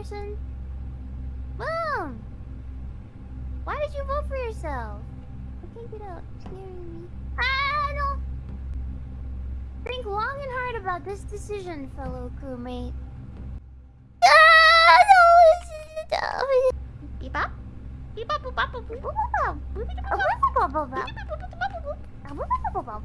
person? Boom! Why did you vote for yourself? I can't get out. Scaring me. Ah, no! Think long and hard about this decision, fellow crewmate. Ah, no! This is dumb. Beep up. Beep up, boop up, boop boop boop boop. Boop boop boop boop boop boop. Boop boop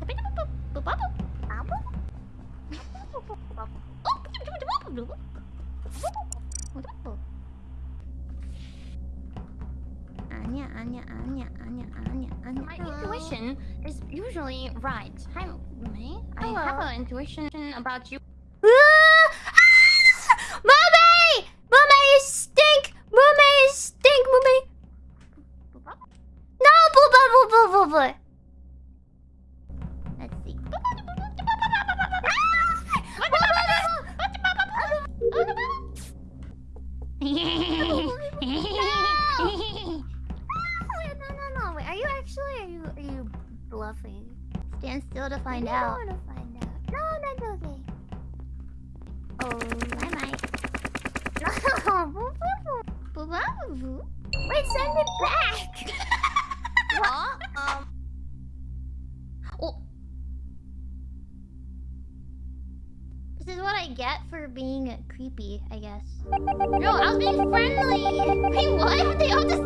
Anya, Anya, Anya, Anya, Anya, Anya. My intuition is usually right. Hi, May. I have an intuition about you. Mummy! Mummy, you stink! Mummy, you stink, Mummy! No, boo boo boo boo boo boo. Let's see. Ah! Oh, no, you? Are you bluffing? Stand still to find out. I want to find out. No, that's okay. Oh, I might. Wait, send it back. Huh? Um. Oh, This is what I get for being creepy, I guess. no, I was being friendly. Wait, what? They all just